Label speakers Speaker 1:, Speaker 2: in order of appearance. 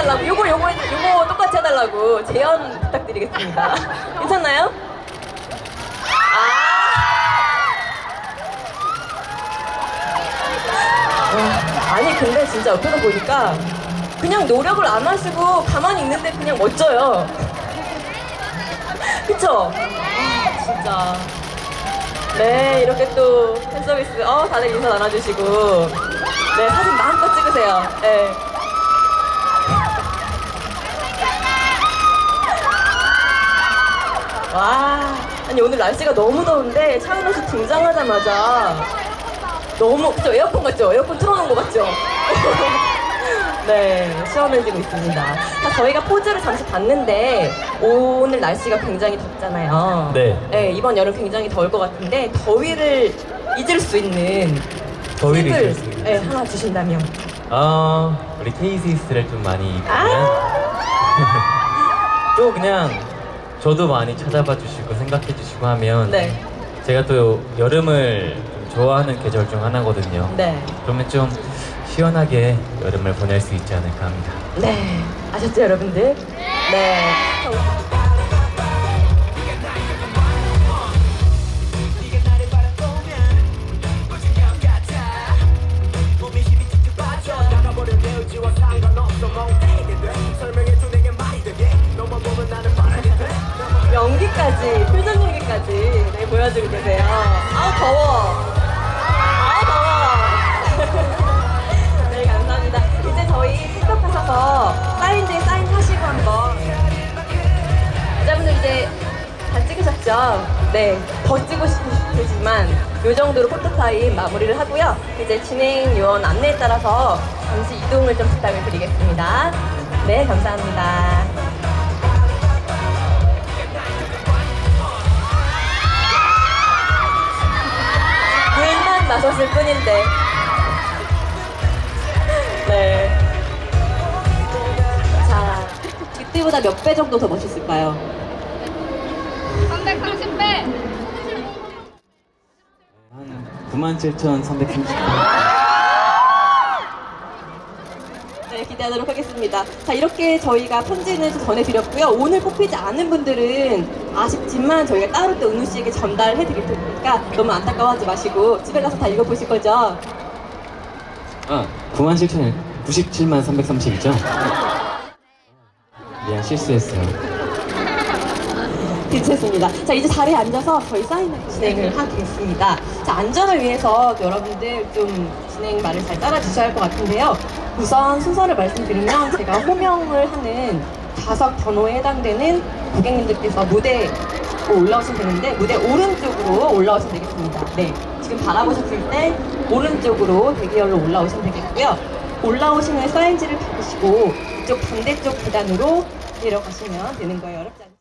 Speaker 1: 해달라고 요거 요거 해- 요거 똑같이 해달라고 재연 부탁드리겠습니다. 괜찮나요? 아. 와, 아니 근데 진짜 옆에서 보니까 그냥 노력을 안 하시고 가만히 있는데 그냥 멋져요. 그쵸? 아, 진짜. 네, 이렇게 또 팬서비스, 어, 다들 인사 나눠주시고. 네, 사진 마음껏 찍으세요. 네. 와, 아니 오늘 날씨가 너무 더운데 차은우 씨 등장하자마자 너무, 그죠? 에어컨 같죠? 에어컨 틀어놓은 거 같죠? 네, 시원해지고 있습니다. 자, 저희가 포즈를 잠시 봤는데 오늘 날씨가 굉장히 덥잖아요.
Speaker 2: 네.
Speaker 1: 이번 여름 굉장히 더울 것 같은데 더위를 잊을 수 있는
Speaker 2: 더위를
Speaker 1: 팁을
Speaker 2: 잊을 수 있는
Speaker 1: 네, 하나 주신다면.
Speaker 2: 어, 우리 케이시스를 좀 많이 입으면
Speaker 1: 아,
Speaker 2: 또 그냥 저도 많이 찾아봐 주시고 생각해 주시고 하면
Speaker 1: 네,
Speaker 2: 제가 또 여름을 좀 좋아하는 계절 중 하나거든요.
Speaker 1: 네,
Speaker 2: 그러면 좀 시원하게 여름을 보낼 수 있지 않을까 합니다.
Speaker 1: 네. 아셨죠, 여러분들? 네. 연기까지, 표정 연기까지 네, 보여주고 계세요. 아우, 더워. 아우, 더워. 네, 감사합니다. 이제 저희 틱톡 하셔서 사인지에 사인하시고 한번. 여자분들 이제 다 찍으셨죠? 네, 더 찍고 싶으시지만 이 정도로 포토타임 마무리를 하고요. 이제 진행 요원 안내에 따라서 잠시 이동을 좀 부탁을 드리겠습니다. 네, 감사합니다. 마셨을 뿐인데. 네. 자, 그때보다 몇 배 정도 더 멋있을까요?
Speaker 3: 330배!
Speaker 2: 한 97,330번.
Speaker 1: 네, 기대하도록 하겠습니다. 자, 이렇게 저희가 편지는 좀 전해드렸고요. 오늘 뽑히지 않은 분들은 아쉽지만 저희가 따로 또 은우 씨에게 전달해 드릴 테니까 너무 안타까워하지 마시고 집에 가서 다 읽어보실 거죠?
Speaker 2: 아, 97,000, 97만 330이죠? 미안, 실수했어요.
Speaker 1: 괜찮습니다. 자, 이제 자리에 앉아서 저희 사인을 진행을 하겠습니다. 자, 안전을 위해서 여러분들 좀 진행 말을 잘 따라주셔야 할 것 같은데요. 우선 순서를 말씀드리면 제가 호명을 하는 좌석 번호에 해당되는 고객님들께서 무대에 올라오시면 되는데 무대 오른쪽으로 올라오시면 되겠습니다. 네. 지금 바라보셨을 때 오른쪽으로 대기열로 올라오시면 되겠고요. 올라오신 후에 사인지를 받으시고 이쪽 반대쪽 계단으로 내려가시면 되는 거예요. 어렵지?